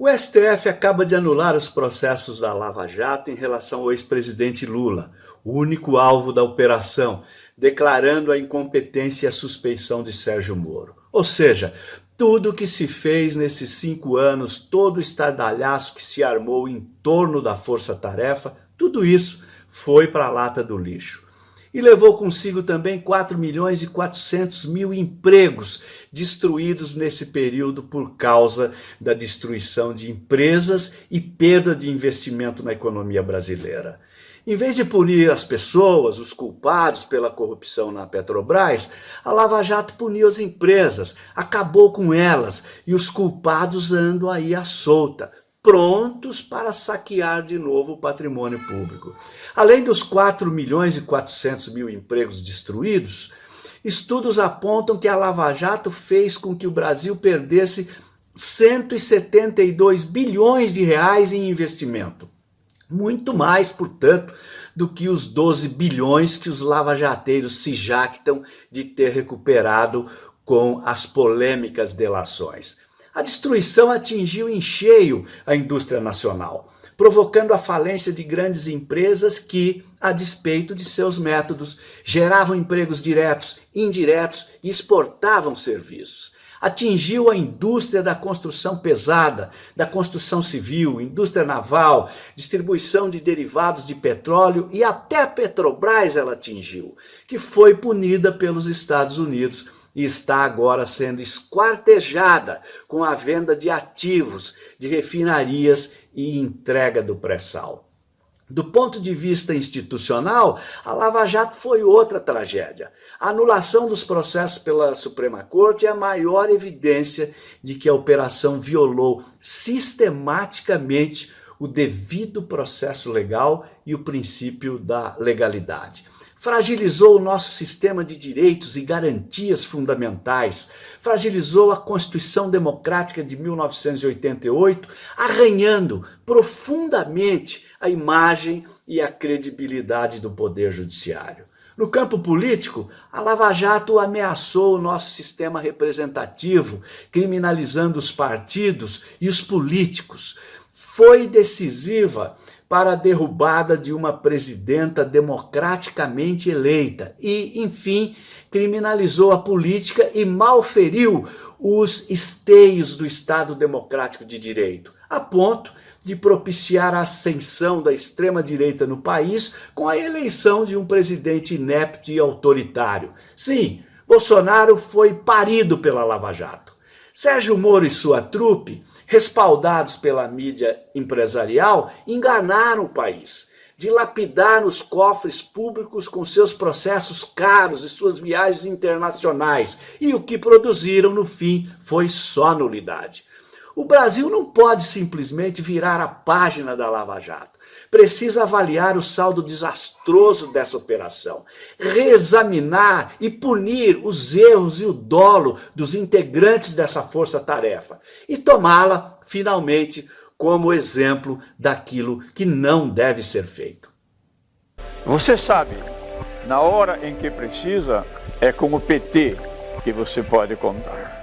O STF acaba de anular os processos da Lava Jato em relação ao ex-presidente Lula, o único alvo da operação, declarando a incompetência e a suspeição de Sérgio Moro. Ou seja, tudo que se fez nesses cinco anos, todo o estardalhaço que se armou em torno da força-tarefa, tudo isso foi para a lata do lixo e levou consigo também 4 milhões e 400 mil empregos destruídos nesse período por causa da destruição de empresas e perda de investimento na economia brasileira. Em vez de punir as pessoas, os culpados pela corrupção na Petrobras, a Lava Jato puniu as empresas, acabou com elas e os culpados andam aí à solta, prontos para saquear de novo o patrimônio público. Além dos 4 milhões e 400 mil empregos destruídos, estudos apontam que a Lava Jato fez com que o Brasil perdesse 172 bilhões de reais em investimento. Muito mais, portanto, do que os 12 bilhões que os lavajateiros se jactam de ter recuperado com as polêmicas delações. A destruição atingiu em cheio a indústria nacional, provocando a falência de grandes empresas que, a despeito de seus métodos, geravam empregos diretos, indiretos e exportavam serviços. Atingiu a indústria da construção pesada, da construção civil, indústria naval, distribuição de derivados de petróleo e até a Petrobras ela atingiu, que foi punida pelos Estados Unidos e está agora sendo esquartejada com a venda de ativos de refinarias e entrega do pré-sal. Do ponto de vista institucional, a Lava Jato foi outra tragédia. A anulação dos processos pela Suprema Corte é a maior evidência de que a operação violou sistematicamente o devido processo legal e o princípio da legalidade fragilizou o nosso sistema de direitos e garantias fundamentais, fragilizou a Constituição Democrática de 1988, arranhando profundamente a imagem e a credibilidade do Poder Judiciário. No campo político, a Lava Jato ameaçou o nosso sistema representativo, criminalizando os partidos e os políticos. Foi decisiva para a derrubada de uma presidenta democraticamente eleita e, enfim, criminalizou a política e malferiu os esteios do Estado Democrático de Direito, a ponto de propiciar a ascensão da extrema-direita no país com a eleição de um presidente inepto e autoritário. Sim, Bolsonaro foi parido pela Lava Jato. Sérgio Moro e sua trupe, respaldados pela mídia empresarial, enganaram o país, dilapidaram os cofres públicos com seus processos caros e suas viagens internacionais, e o que produziram no fim foi só nulidade. O Brasil não pode simplesmente virar a página da Lava Jato precisa avaliar o saldo desastroso dessa operação, reexaminar e punir os erros e o dolo dos integrantes dessa força-tarefa e tomá-la, finalmente, como exemplo daquilo que não deve ser feito. Você sabe, na hora em que precisa, é com o PT que você pode contar.